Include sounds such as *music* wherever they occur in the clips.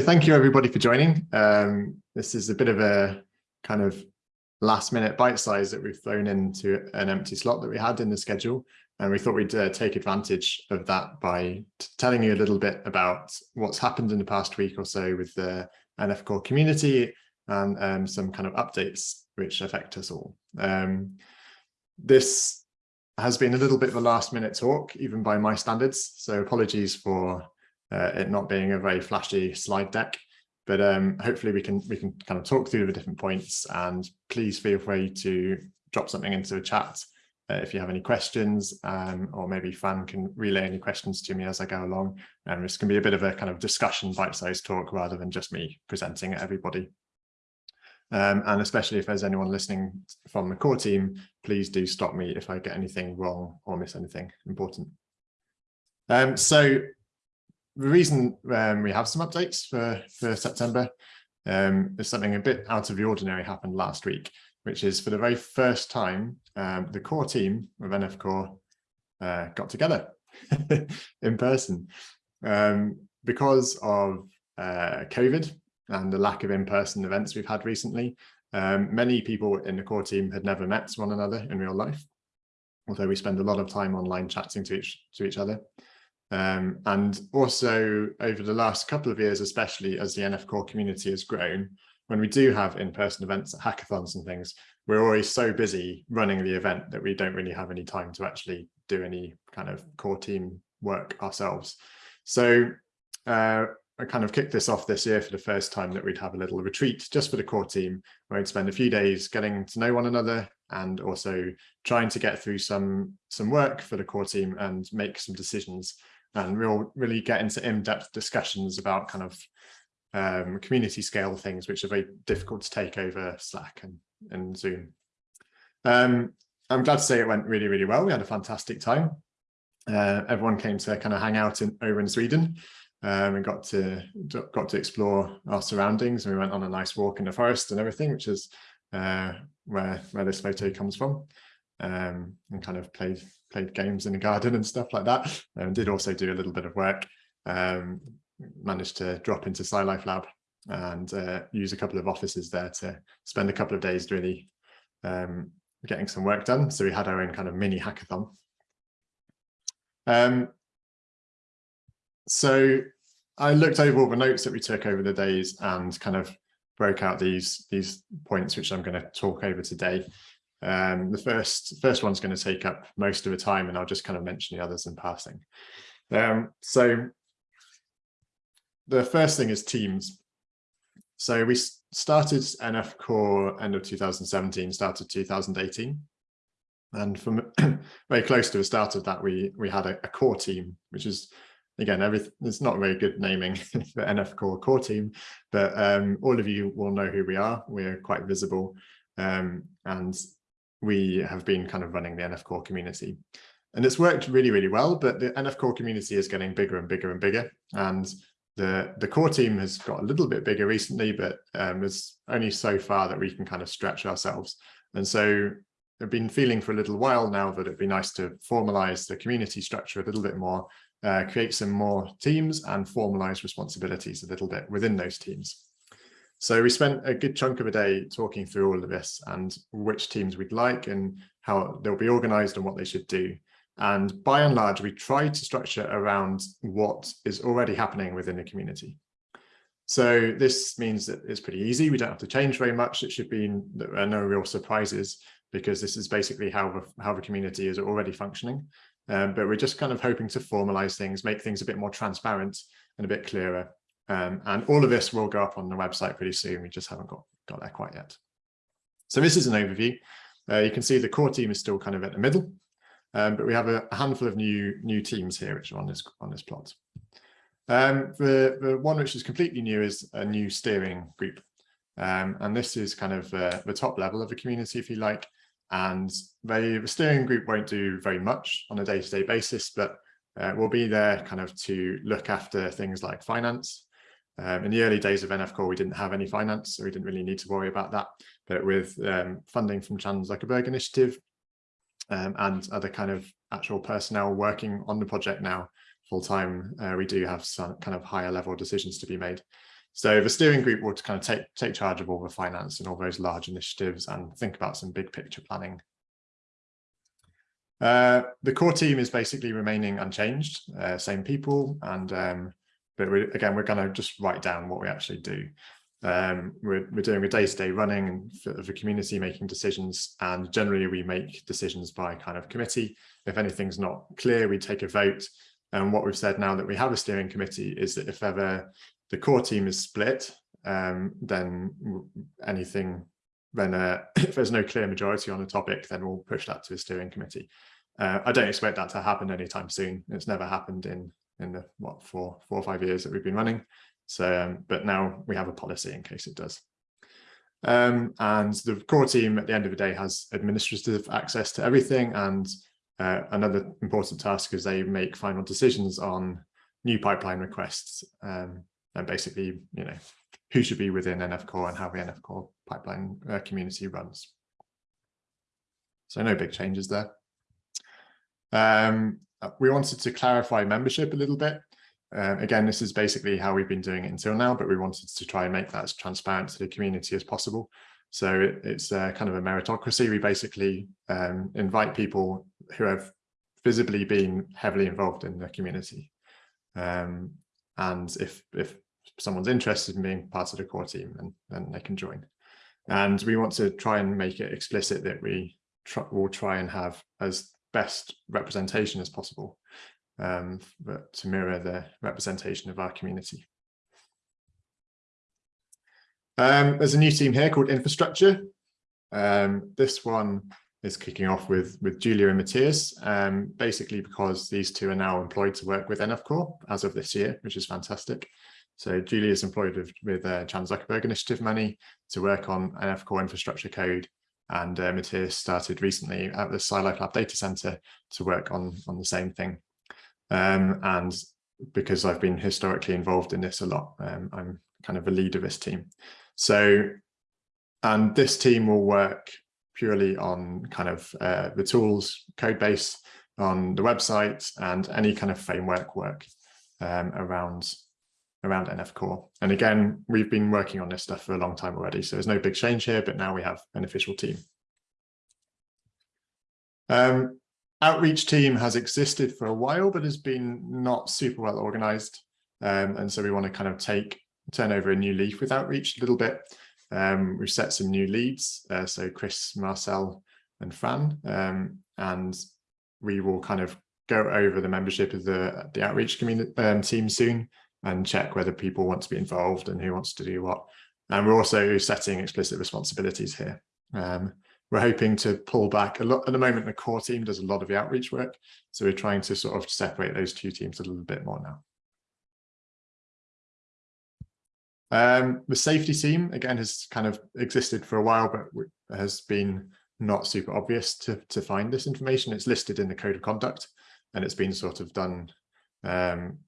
Thank you everybody for joining. Um, this is a bit of a kind of last minute bite size that we've thrown into an empty slot that we had in the schedule. And we thought we'd uh, take advantage of that by telling you a little bit about what's happened in the past week or so with the NF Core community and um, some kind of updates which affect us all. Um, this has been a little bit of a last minute talk, even by my standards. So apologies for uh, it not being a very flashy slide deck, but um, hopefully we can we can kind of talk through the different points and please feel free to drop something into the chat uh, if you have any questions um, or maybe Fan can relay any questions to me as I go along. And this can be a bit of a kind of discussion bite-sized talk rather than just me presenting at everybody. Um, and especially if there's anyone listening from the core team, please do stop me if I get anything wrong or miss anything important. Um, so the reason um, we have some updates for, for September um, is something a bit out of the ordinary happened last week, which is for the very first time, um, the core team of NF Core uh, got together *laughs* in person. Um, because of uh, COVID and the lack of in-person events we've had recently, um, many people in the core team had never met one another in real life, although we spend a lot of time online chatting to each, to each other. Um, and also over the last couple of years, especially as the NF Core community has grown, when we do have in-person events, hackathons and things, we're always so busy running the event that we don't really have any time to actually do any kind of core team work ourselves. So uh, I kind of kicked this off this year for the first time that we'd have a little retreat just for the core team where we'd spend a few days getting to know one another and also trying to get through some some work for the core team and make some decisions and we'll really get into in-depth discussions about kind of um, community scale things, which are very difficult to take over Slack and, and Zoom. Um, I'm glad to say it went really, really well. We had a fantastic time. Uh, everyone came to kind of hang out in, over in Sweden um, and got to got to explore our surroundings. And we went on a nice walk in the forest and everything, which is uh, where where this photo comes from um, and kind of played played games in the garden and stuff like that. And did also do a little bit of work. Um, managed to drop into SciLife Lab and uh, use a couple of offices there to spend a couple of days really um, getting some work done. So we had our own kind of mini hackathon. Um, so I looked over all the notes that we took over the days and kind of broke out these these points which I'm going to talk over today. Um, the first first one's going to take up most of the time, and I'll just kind of mention the others in passing. Um, so the first thing is teams. So we started NF Core end of 2017, started 2018. And from *clears throat* very close to the start of that, we we had a, a core team, which is again, everything it's not very good naming *laughs* for NF Core core team, but um, all of you will know who we are. We're quite visible. Um, and we have been kind of running the NF Core community. And it's worked really, really well, but the NF Core community is getting bigger and bigger and bigger. And the, the core team has got a little bit bigger recently, but um, it's only so far that we can kind of stretch ourselves. And so I've been feeling for a little while now that it'd be nice to formalize the community structure a little bit more, uh, create some more teams and formalize responsibilities a little bit within those teams. So we spent a good chunk of a day talking through all of this and which teams we'd like and how they'll be organized and what they should do. And by and large, we tried to structure around what is already happening within the community. So this means that it's pretty easy. We don't have to change very much. It should be there are no real surprises because this is basically how the, how the community is already functioning. Um, but we're just kind of hoping to formalize things, make things a bit more transparent and a bit clearer um, and all of this will go up on the website pretty soon. We just haven't got, got there quite yet. So this is an overview. Uh, you can see the core team is still kind of at the middle, um, but we have a, handful of new new teams here, which are on this on this plot. Um, the, the one which is completely new is a new steering group. Um, and this is kind of uh, the top level of the community, if you like. And they, the steering group won't do very much on a day-to-day -day basis, but uh, we'll be there kind of to look after things like finance, um, in the early days of NF Core, we didn't have any finance, so we didn't really need to worry about that. But with um, funding from Chan Zuckerberg Initiative um, and other kind of actual personnel working on the project now full time, uh, we do have some kind of higher level decisions to be made. So the steering group will kind of take, take charge of all the finance and all those large initiatives and think about some big picture planning. Uh, the core team is basically remaining unchanged, uh, same people, and um, but we, again, we're going to just write down what we actually do. Um, we're, we're doing a day-to-day -day running for the community making decisions and generally we make decisions by kind of committee. If anything's not clear, we take a vote. And what we've said now that we have a steering committee is that if ever the core team is split, um, then anything, then uh, *clears throat* if there's no clear majority on a topic, then we'll push that to a steering committee. Uh, I don't expect that to happen anytime soon. It's never happened in in the what four four or five years that we've been running. So, um, but now we have a policy in case it does. Um, and the core team at the end of the day has administrative access to everything. And uh, another important task is they make final decisions on new pipeline requests um, and basically, you know, who should be within NF Core and how the NF Core pipeline uh, community runs. So no big changes there. Um, we wanted to clarify membership a little bit. Um, again, this is basically how we've been doing it until now, but we wanted to try and make that as transparent to the community as possible. So it, it's a kind of a meritocracy. We basically um, invite people who have visibly been heavily involved in the community. Um, and if, if someone's interested in being part of the core team, then, then they can join. And we want to try and make it explicit that we try, will try and have as best representation as possible um, but to mirror the representation of our community. Um, there's a new team here called Infrastructure. Um, this one is kicking off with, with Julia and Matthias, um, basically because these two are now employed to work with NF Core as of this year, which is fantastic. So Julia is employed with, with uh, Chan Zuckerberg Initiative money to work on NF Core infrastructure code. And uh, Matthias started recently at the SciLife Lab Data Center to work on, on the same thing. Um, and because I've been historically involved in this a lot, um, I'm kind of a lead of this team. So, and this team will work purely on kind of uh, the tools, code base on the website and any kind of framework work um, around around NF Core. And again, we've been working on this stuff for a long time already, so there's no big change here, but now we have an official team. Um, outreach team has existed for a while, but has been not super well organized. Um, and so we want to kind of take, turn over a new leaf with outreach a little bit. Um, we've set some new leads, uh, so Chris, Marcel and Fran, um, and we will kind of go over the membership of the, the outreach community um, team soon and check whether people want to be involved and who wants to do what. And we're also setting explicit responsibilities here. Um, we're hoping to pull back a lot at the moment the core team does a lot of the outreach work so we're trying to sort of separate those two teams a little bit more now um, the safety team again has kind of existed for a while but has been not super obvious to to find this information it's listed in the code of conduct and it's been sort of done um,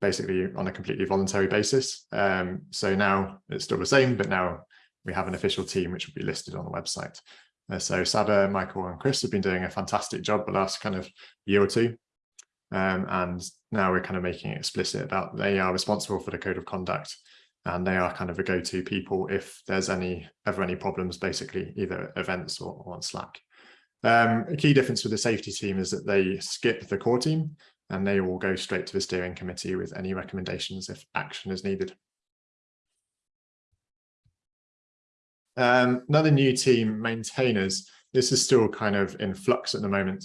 basically on a completely voluntary basis um, so now it's still the same but now we have an official team which will be listed on the website uh, so Sada, Michael and Chris have been doing a fantastic job the last kind of year or two. Um, and now we're kind of making it explicit about they are responsible for the code of conduct and they are kind of a go-to people if there's any ever any problems, basically either events or, or on Slack. Um, a key difference with the safety team is that they skip the core team and they will go straight to the steering committee with any recommendations if action is needed. Um, another new team, maintainers. This is still kind of in flux at the moment,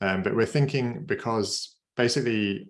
um, but we're thinking because basically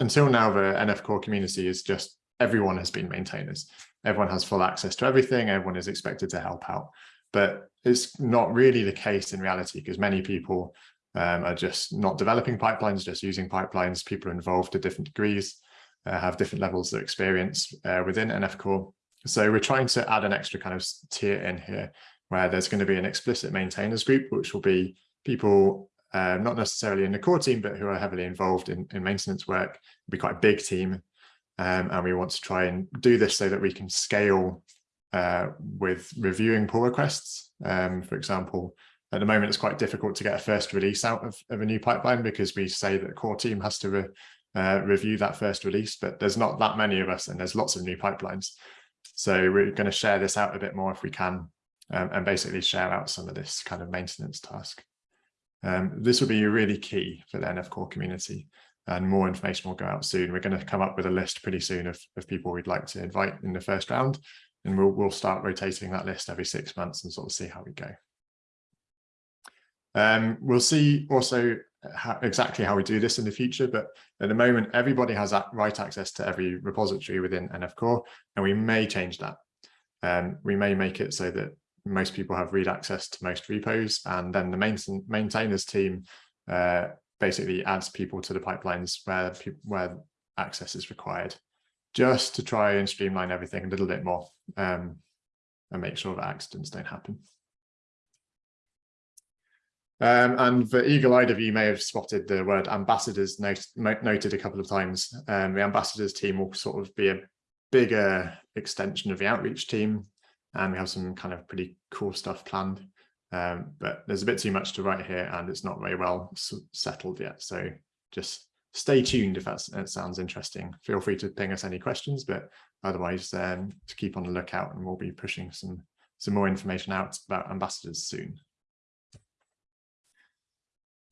until now the NF core community is just everyone has been maintainers. Everyone has full access to everything. Everyone is expected to help out, but it's not really the case in reality because many people um, are just not developing pipelines, just using pipelines. People are involved to different degrees, uh, have different levels of experience uh, within NF core. So we're trying to add an extra kind of tier in here where there's going to be an explicit maintainers group, which will be people uh, not necessarily in the core team, but who are heavily involved in, in maintenance work. It'll be quite a big team. Um, and we want to try and do this so that we can scale uh, with reviewing pull requests. Um, for example, at the moment, it's quite difficult to get a first release out of, of a new pipeline because we say that the core team has to uh, review that first release, but there's not that many of us and there's lots of new pipelines. So we're going to share this out a bit more if we can um, and basically share out some of this kind of maintenance task. Um, this will be really key for the NF core community and more information will go out soon. We're going to come up with a list pretty soon of, of people we'd like to invite in the first round and we'll, we'll start rotating that list every six months and sort of see how we go. Um, we'll see also how, exactly how we do this in the future, but at the moment, everybody has right access to every repository within NF Core, and we may change that. Um, we may make it so that most people have read access to most repos, and then the main, maintainers team uh, basically adds people to the pipelines where, where access is required, just to try and streamline everything a little bit more um, and make sure that accidents don't happen. Um, and the eagle-eyed of you may have spotted the word ambassadors note, noted a couple of times. Um, the ambassadors team will sort of be a bigger extension of the outreach team, and we have some kind of pretty cool stuff planned. Um, but there's a bit too much to write here, and it's not very well settled yet. So just stay tuned if that sounds interesting. Feel free to ping us any questions, but otherwise, um, to keep on the lookout, and we'll be pushing some some more information out about ambassadors soon.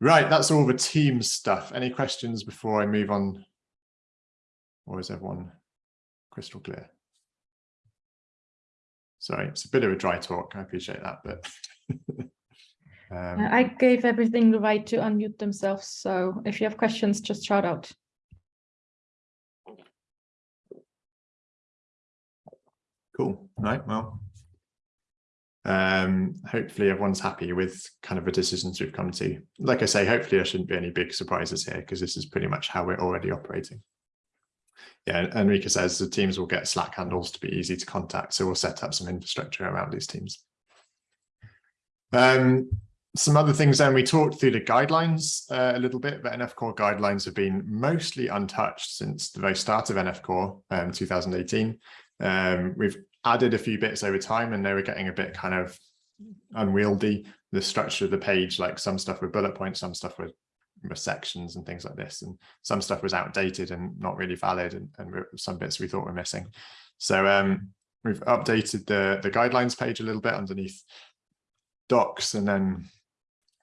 Right, that's all the team stuff. Any questions before I move on? Or is everyone crystal clear? Sorry, it's a bit of a dry talk. I appreciate that, but *laughs* um, I gave everything the right to unmute themselves. So if you have questions, just shout out. Cool. Right. Well, um, hopefully everyone's happy with kind of the decisions we've come to. Like I say, hopefully there shouldn't be any big surprises here because this is pretty much how we're already operating. Yeah, Enrique says the teams will get Slack handles to be easy to contact, so we'll set up some infrastructure around these teams. Um, some other things then, we talked through the guidelines uh, a little bit. but NF Core guidelines have been mostly untouched since the very start of NF Core um, 2018. Um, we've added a few bits over time and they were getting a bit kind of unwieldy. The structure of the page like some stuff with bullet points some stuff with, with sections and things like this and some stuff was outdated and not really valid and, and some bits we thought were missing. So um, we've updated the the guidelines page a little bit underneath docs and then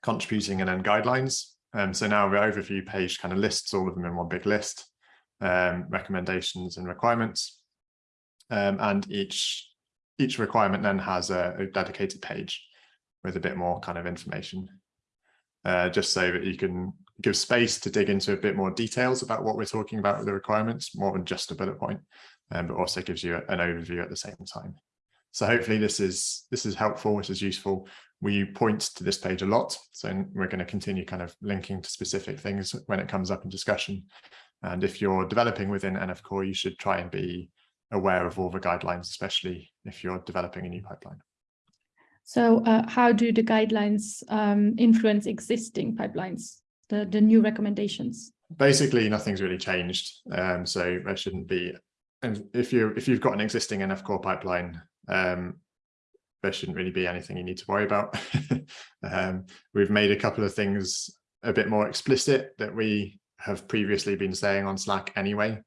contributing and then guidelines. Um, so now the overview page kind of lists all of them in one big list um, recommendations and requirements um, and each each requirement then has a, a, dedicated page with a bit more kind of information, uh, just so that you can give space to dig into a bit more details about what we're talking about with the requirements, more than just a bullet point, um, but also gives you an overview at the same time. So hopefully this is this is helpful, this is useful. We point to this page a lot, so we're going to continue kind of linking to specific things when it comes up in discussion. And if you're developing within NF Core, you should try and be aware of all the guidelines, especially if you're developing a new pipeline. So uh, how do the guidelines um, influence existing pipelines, the, the new recommendations? Basically, nothing's really changed. Um, so there shouldn't be, and if you if you've got an existing NF core pipeline, um, there shouldn't really be anything you need to worry about. *laughs* um, we've made a couple of things a bit more explicit that we have previously been saying on Slack anyway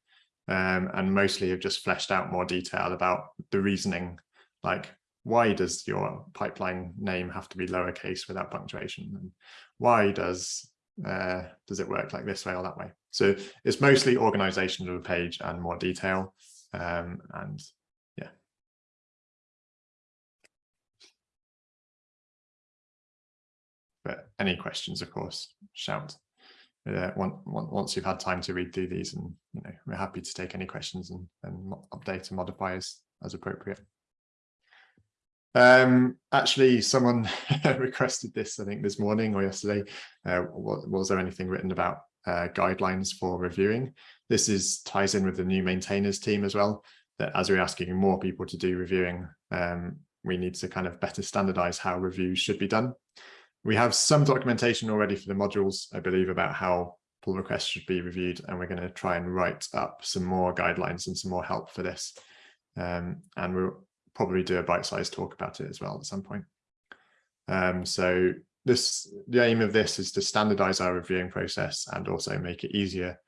um, and mostly have just fleshed out more detail about the reasoning, like why does your pipeline name have to be lowercase without punctuation? And why does uh, does it work like this way or that way? So it's mostly organization of the page and more detail. Um, and yeah. But any questions, of course, shout uh, once you've had time to read through these and you know we're happy to take any questions and, and update and modify as, as appropriate. Um, actually, someone *laughs* requested this, I think, this morning or yesterday. Uh, was, was there anything written about uh, guidelines for reviewing? This is ties in with the new maintainers team as well, that as we're asking more people to do reviewing, um, we need to kind of better standardize how reviews should be done. We have some documentation already for the modules, I believe, about how pull requests should be reviewed, and we're going to try and write up some more guidelines and some more help for this. Um, and we'll probably do a bite-sized talk about it as well at some point. Um, so this the aim of this is to standardize our reviewing process and also make it easier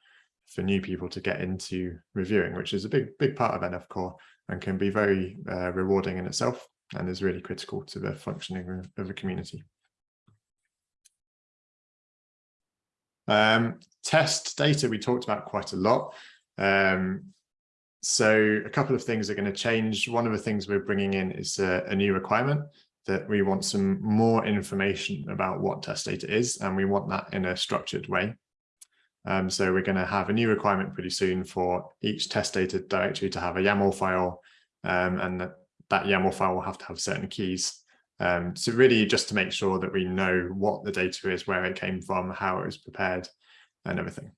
for new people to get into reviewing, which is a big, big part of NF Core and can be very uh, rewarding in itself and is really critical to the functioning of a community. Um, test data we talked about quite a lot. Um, so a couple of things are going to change. One of the things we're bringing in is a, a new requirement that we want some more information about what test data is, and we want that in a structured way. Um, so we're going to have a new requirement pretty soon for each test data directory to have a YAML file, um, and that, that YAML file will have to have certain keys. Um, so really just to make sure that we know what the data is, where it came from, how it was prepared, and everything.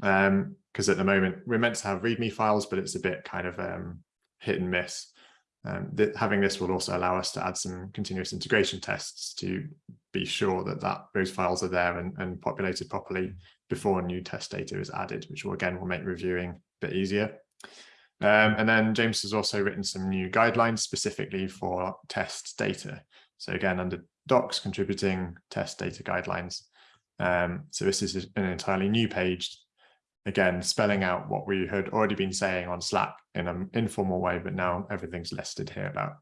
Because um, at the moment we're meant to have README files, but it's a bit kind of um, hit and miss. Um, th having this will also allow us to add some continuous integration tests to be sure that, that those files are there and, and populated properly before new test data is added, which will again will make reviewing a bit easier. Um, and then James has also written some new guidelines specifically for test data. So again, under docs, contributing test data guidelines. Um, so this is an entirely new page, again, spelling out what we had already been saying on Slack in an informal way, but now everything's listed here about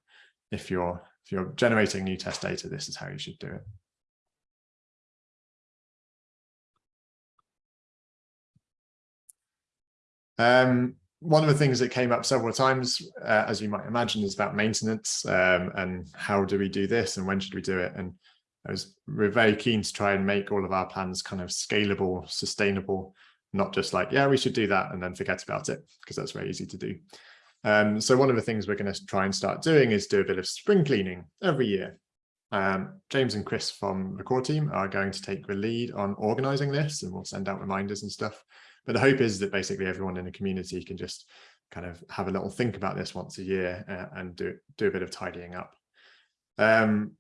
if you're if you're generating new test data, this is how you should do it. Um, one of the things that came up several times, uh, as you might imagine, is about maintenance um, and how do we do this and when should we do it? And I was, we're very keen to try and make all of our plans kind of scalable, sustainable, not just like, yeah, we should do that and then forget about it, because that's very easy to do. Um, so one of the things we're going to try and start doing is do a bit of spring cleaning every year. Um, James and Chris from the core team are going to take the lead on organizing this and we'll send out reminders and stuff. But the hope is that basically everyone in the community can just kind of have a little think about this once a year uh, and do, do a bit of tidying up. Um,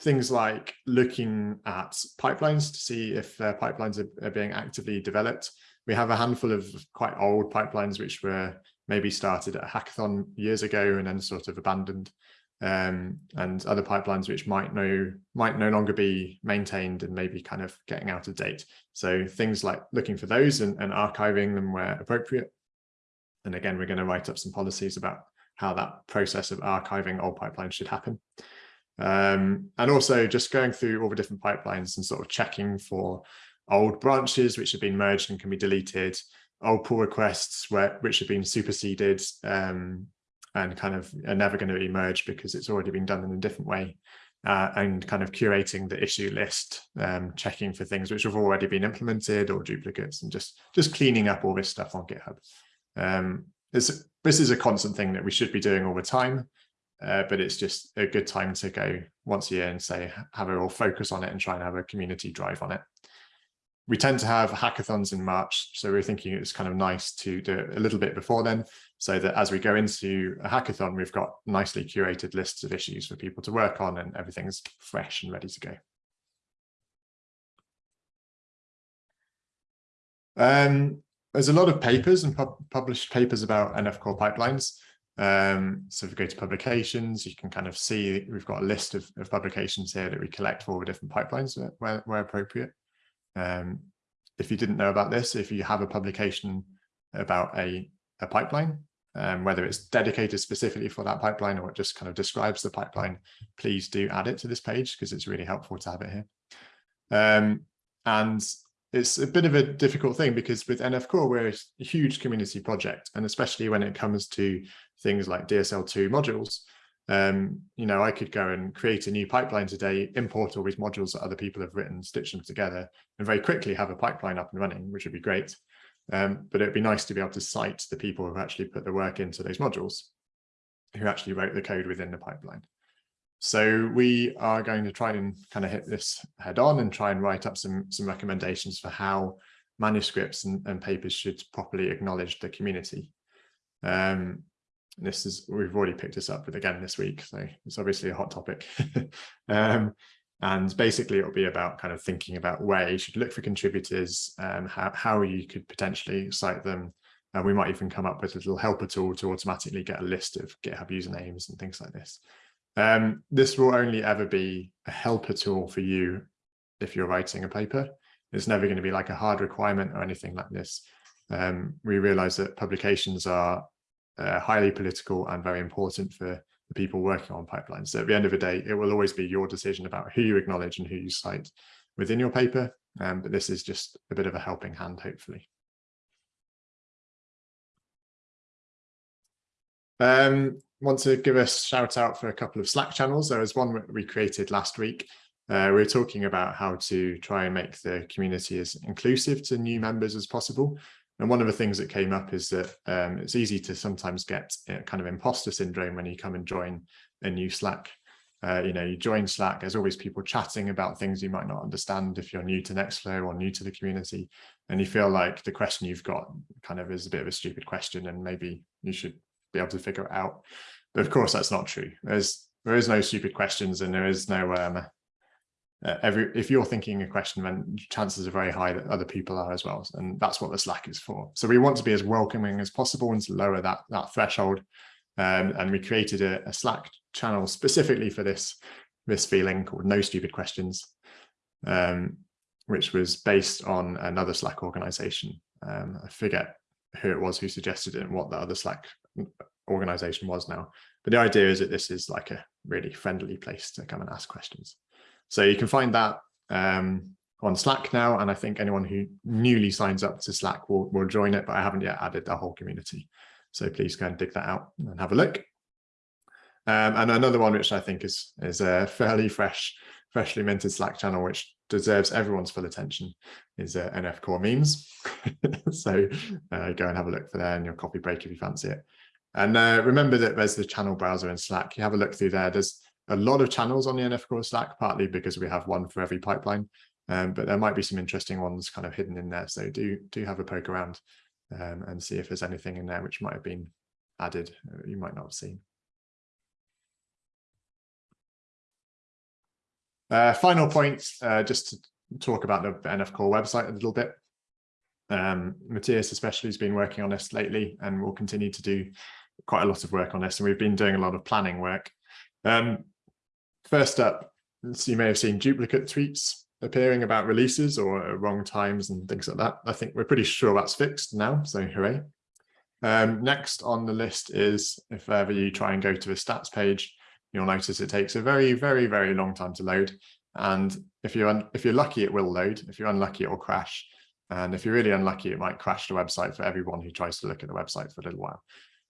things like looking at pipelines to see if uh, pipelines are, are, being actively developed. We have a handful of quite old pipelines which were maybe started at a hackathon years ago and then sort of abandoned um, and other pipelines which might no might no longer be maintained and maybe kind of getting out of date. So things like looking for those and, and archiving them where appropriate. And again, we're going to write up some policies about how that process of archiving old pipelines should happen. Um, and also just going through all the different pipelines and sort of checking for old branches which have been merged and can be deleted, old pull requests where which have been superseded um, and kind of are never going to emerge because it's already been done in a different way uh, and kind of curating the issue list, um, checking for things which have already been implemented or duplicates and just just cleaning up all this stuff on GitHub. Um, this, this is a constant thing that we should be doing all the time, uh, but it's just a good time to go once a year and say, have a real focus on it and try and have a community drive on it we tend to have hackathons in March, so we're thinking it's kind of nice to do it a little bit before then, so that as we go into a hackathon, we've got nicely curated lists of issues for people to work on and everything's fresh and ready to go. Um, there's a lot of papers and pub published papers about NF core pipelines. Um, so if we go to publications, you can kind of see we've got a list of, of publications here that we collect for all the different pipelines where, where appropriate. Um, if you didn't know about this, if you have a publication about a, a pipeline, um, whether it's dedicated specifically for that pipeline or it just kind of describes the pipeline, please do add it to this page because it's really helpful to have it here. Um, and it's a bit of a difficult thing because with NF Core, we're a huge community project, and especially when it comes to things like DSL2 modules, um, you know, I could go and create a new pipeline today, import all these modules that other people have written, stitch them together, and very quickly have a pipeline up and running, which would be great. Um, but it'd be nice to be able to cite the people who actually put the work into those modules, who actually wrote the code within the pipeline. So we are going to try and kind of hit this head on and try and write up some, some recommendations for how manuscripts and, and papers should properly acknowledge the community. Um, this is we've already picked this up with again this week so it's obviously a hot topic. *laughs* Um, and basically it'll be about kind of thinking about where you should look for contributors um, how, how you could potentially cite them. And we might even come up with a little helper tool to automatically get a list of github usernames and things like this. Um, this will only ever be a helper tool for you if you're writing a paper. It's never going to be like a hard requirement or anything like this. Um, we realize that publications are uh, highly political and very important for the people working on pipelines. So at the end of the day, it will always be your decision about who you acknowledge and who you cite within your paper. Um, but this is just a bit of a helping hand, hopefully. Um, want to give a shout out for a couple of Slack channels. There was one we created last week. Uh, we were talking about how to try and make the community as inclusive to new members as possible. And one of the things that came up is that um, it's easy to sometimes get kind of imposter syndrome when you come and join a new Slack. Uh, you know, you join Slack, there's always people chatting about things you might not understand if you're new to Nextflow or new to the community. And you feel like the question you've got kind of is a bit of a stupid question and maybe you should be able to figure it out. But of course, that's not true. There's there is no stupid questions and there is no um, uh, every if you're thinking a question, then chances are very high that other people are as well. And that's what the Slack is for. So we want to be as welcoming as possible and to lower that that threshold. Um, and we created a, a, Slack channel specifically for this this feeling called No Stupid Questions, um, which was based on another Slack organization. Um, I forget who it was who suggested it and what the other Slack organization was now. But the idea is that this is like a really friendly place to come and ask questions. So you can find that um, on Slack now. And I think anyone who newly signs up to Slack will, will join it, but I haven't yet added the whole community. So please go and dig that out and have a look. Um, and another one, which I think is, is a fairly fresh, freshly minted Slack channel, which deserves everyone's full attention, is uh, NF Core memes. *laughs* so uh, go and have a look for there in your coffee break if you fancy it. And uh, remember that there's the channel browser in Slack. You have a look through there. There's a lot of channels on the NF Core Slack, partly because we have one for every pipeline, um, but there might be some interesting ones kind of hidden in there. So do, do have a poke around um, and see if there's anything in there which might have been added uh, you might not have seen. Uh, final point, uh, just to talk about the NF Core website a little bit. Um, Matthias especially has been working on this lately and will continue to do quite a lot of work on this. And we've been doing a lot of planning work. Um, first up, you may have seen duplicate tweets appearing about releases or wrong times and things like that. I think we're pretty sure that's fixed now, so hooray. Um, next on the list is if ever you try and go to the stats page, you'll notice it takes a very, very, very long time to load. And if you're if you're lucky, it will load. If you're unlucky, it will crash. And if you're really unlucky, it might crash the website for everyone who tries to look at the website for a little while.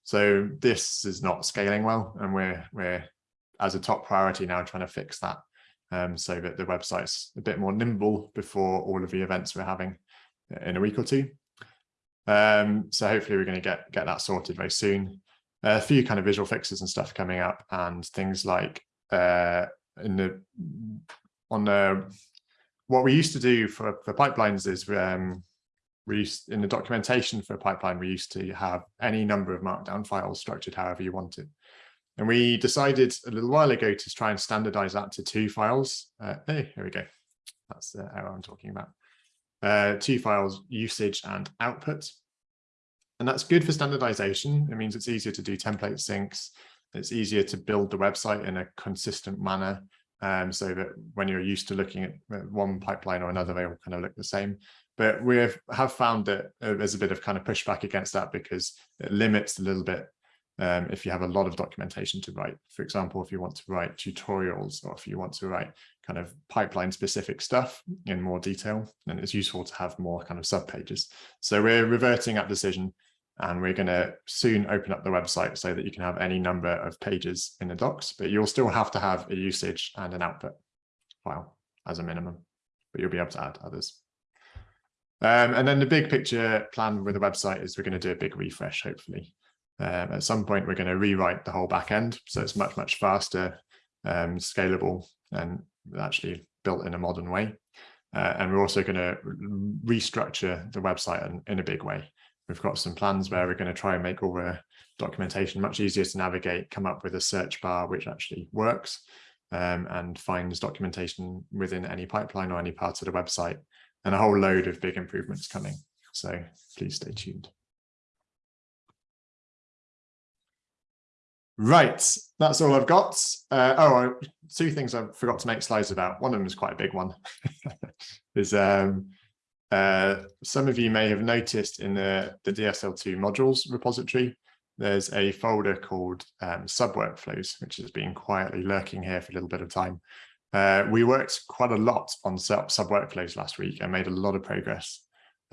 So this is not scaling well, and we're we're as a top priority now trying to fix that um, so that the website's a bit more nimble before all of the events we're having in a week or two. Um, so hopefully we're going to get get that sorted very soon. A few kind of visual fixes and stuff coming up, and things like uh, in the on the what we used to do for for pipelines is um, we used in the documentation for a pipeline we used to have any number of markdown files structured however you wanted. And we decided a little while ago to try and standardize that to two files. Uh, hey, here we go. That's the error I'm talking about. Uh, two files, usage and output. And that's good for standardization. It means it's easier to do template syncs. It's easier to build the website in a consistent manner um, so that when you're used to looking at one pipeline or another, they all kind of look the same. But we have found that uh, there's a bit of kind of pushback against that because it limits a little bit um, if you have a lot of documentation to write. For example, if you want to write tutorials or if you want to write kind of pipeline specific stuff in more detail, then it's useful to have more kind of sub pages. So we're reverting that decision and we're going to soon open up the website so that you can have any number of pages in the docs, but you'll still have to have a usage and an output file as a minimum, but you'll be able to add others. Um, and then the big picture plan with the website is we're going to do a big refresh, hopefully. Um, at some point, we're going to rewrite the whole backend, so it's much, much faster, um, scalable, and actually built in a modern way. Uh, and we're also going to restructure the website in, in, a big way. We've got some plans where we're going to try and make all the documentation much easier to navigate, come up with a search bar which actually works, um, and finds documentation within any pipeline or any part of the website, and a whole load of big improvements coming. So please stay tuned. Right, that's all I've got. Uh, oh, two things I forgot to make slides about. One of them is quite a big one. *laughs* is um, uh, some of you may have noticed in the, the DSL2 modules repository, there's a folder called um, sub workflows, which has been quietly lurking here for a little bit of time. Uh, we worked quite a lot on sub, sub workflows last week and made a lot of progress.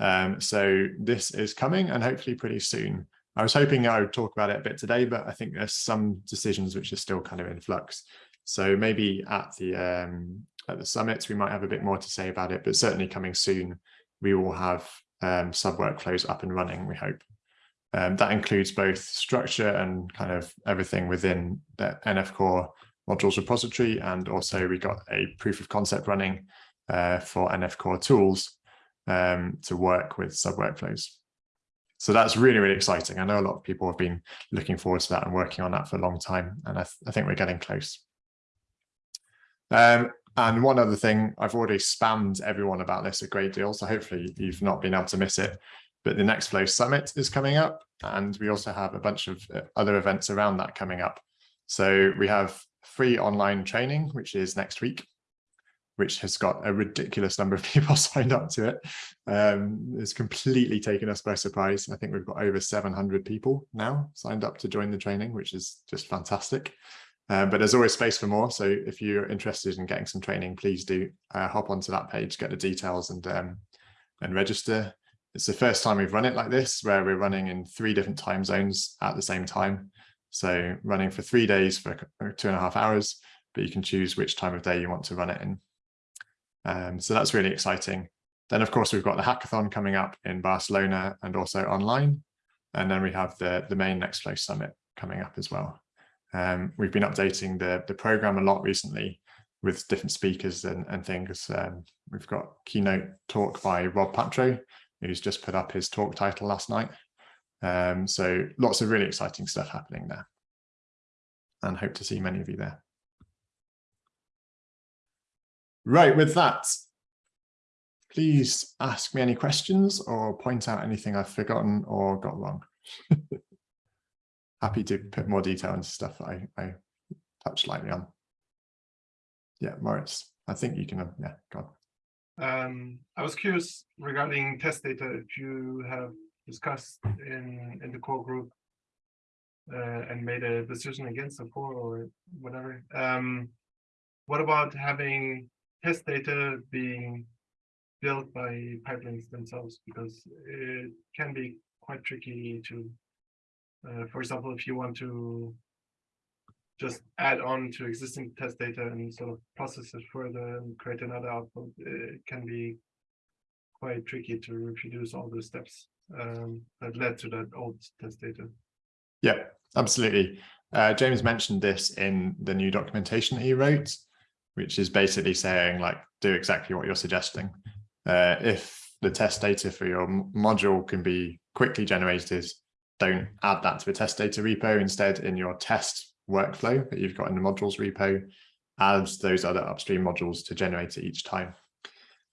Um, so this is coming and hopefully pretty soon. I was hoping I would talk about it a bit today, but I think there's some decisions which are still kind of in flux. So maybe at the um, at the summits, we might have a bit more to say about it, but certainly coming soon, we will have um, sub workflows up and running, we hope. Um, that includes both structure and kind of everything within the NF Core modules repository. And also we got a proof of concept running uh, for NF Core tools um, to work with sub workflows. So that's really, really exciting. I know a lot of people have been looking forward to that and working on that for a long time. And I, th I think we're getting close. Um, and one other thing, I've already spammed everyone about this a great deal, so hopefully you've not been able to miss it. But the Nextflow Summit is coming up, and we also have a bunch of uh, other events around that coming up. So we have free online training, which is next week, which has got a ridiculous number of *laughs* people signed up to it. Um, it's completely taken us by surprise. I think we've got over 700 people now signed up to join the training, which is just fantastic. Uh, but there's always space for more. So if you're interested in getting some training, please do uh, hop onto that page, get the details and um, and register. It's the first time we've run it like this, where we're running in three different time zones at the same time. So running for three days for two and a half hours, but you can choose which time of day you want to run it in. Um, so that's really exciting. Then, of course, we've got the hackathon coming up in Barcelona and also online. And then we have the, the main Nextflow Summit coming up as well. Um, we've been updating the, the program a lot recently with different speakers and, and things. Um, we've got keynote talk by Rob Patro, who's just put up his talk title last night. Um, so lots of really exciting stuff happening there. And hope to see many of you there. Right, with that, please ask me any questions or point out anything I've forgotten or got wrong. *laughs* happy to put more detail into stuff I, I touched lightly on. Yeah, Moritz, I think you can, yeah, go on. Um, I was curious regarding test data, if you have discussed in, in the core group uh, and made a decision against the core or whatever. Um, what about having test data being built by pipelines themselves? Because it can be quite tricky to uh, for example, if you want to just add on to existing test data and sort of process it further and create another output, it can be quite tricky to reproduce all the steps um, that led to that old test data. Yeah, absolutely. Uh, James mentioned this in the new documentation he wrote, which is basically saying like, do exactly what you're suggesting. Uh, if the test data for your module can be quickly generated don't add that to the test data repo. Instead, in your test workflow that you've got in the modules repo, add those other upstream modules to generate it each time.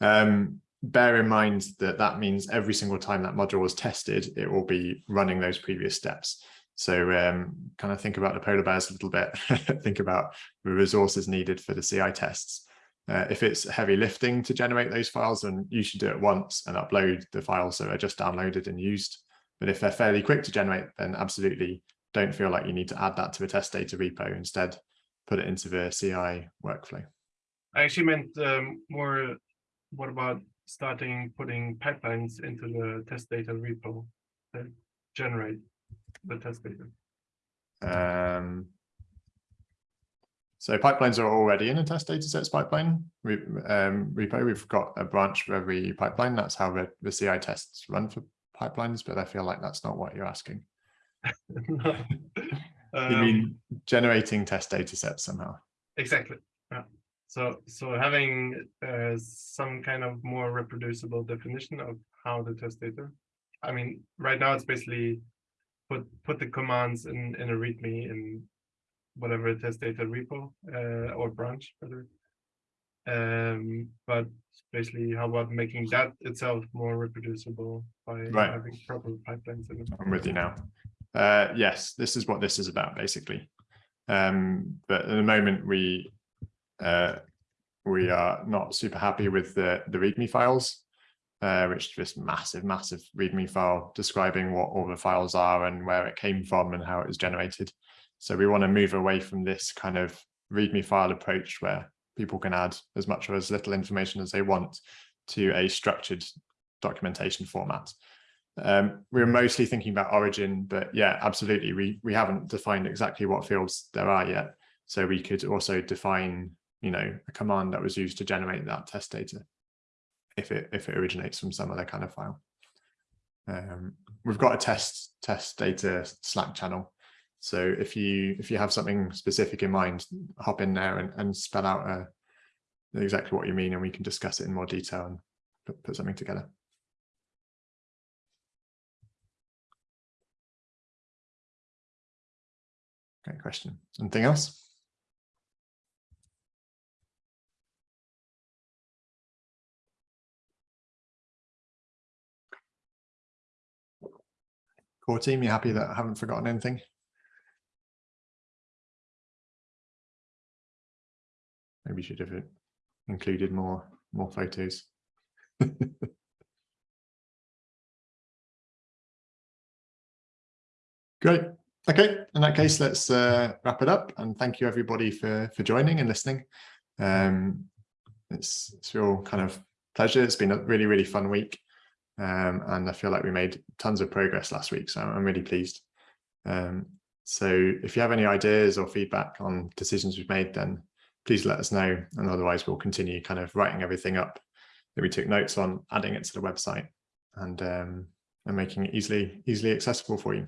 Um, bear in mind that that means every single time that module is tested, it will be running those previous steps. So um, kind of think about the polar bears a little bit, *laughs* think about the resources needed for the CI tests. Uh, if it's heavy lifting to generate those files, then you should do it once and upload the files that are just downloaded and used. But if they're fairly quick to generate, then absolutely don't feel like you need to add that to a test data repo. Instead, put it into the CI workflow. I actually meant um, more, what about starting putting pipelines into the test data repo that generate the test data? Um, so pipelines are already in a test data sets pipeline re, um, repo. We've got a branch for every pipeline. That's how the, the CI tests run for pipelines, but I feel like that's not what you're asking. *laughs* no. um, you mean generating test data sets somehow? Exactly. Yeah. So, so having uh, some kind of more reproducible definition of how the test data. I mean, right now it's basically put put the commands in in a README in whatever test data repo uh, or branch, whether um, but basically how about making that itself more reproducible by right. having proper pipelines in it. I'm with you now. Uh, yes, this is what this is about basically. Um, but at the moment we uh, we are not super happy with the, the README files. Uh, which is just massive, massive README file describing what all the files are and where it came from and how it was generated. So we want to move away from this kind of README file approach where people can add as much or as little information as they want to a structured documentation format. Um, we're mostly thinking about origin, but yeah, absolutely. We, we haven't defined exactly what fields there are yet. So we could also define, you know, a command that was used to generate that test data if it if it originates from some other kind of file. Um, we've got a test test data Slack channel. So if you if you have something specific in mind, hop in there and, and spell out uh, exactly what you mean, and we can discuss it in more detail and put, put something together. Great question. Anything else? Core team, you happy that I haven't forgotten anything? Maybe you should have included more more photos. *laughs* Great. Okay, in that case, let's uh, wrap it up and thank you everybody for for joining and listening. Um, it's it's real kind of pleasure. It's been a really really fun week, um, and I feel like we made tons of progress last week, so I'm really pleased. Um, so if you have any ideas or feedback on decisions we've made, then please let us know, and otherwise we'll continue kind of writing everything up that we took notes on, adding it to the website, and um, and making it easily easily accessible for you.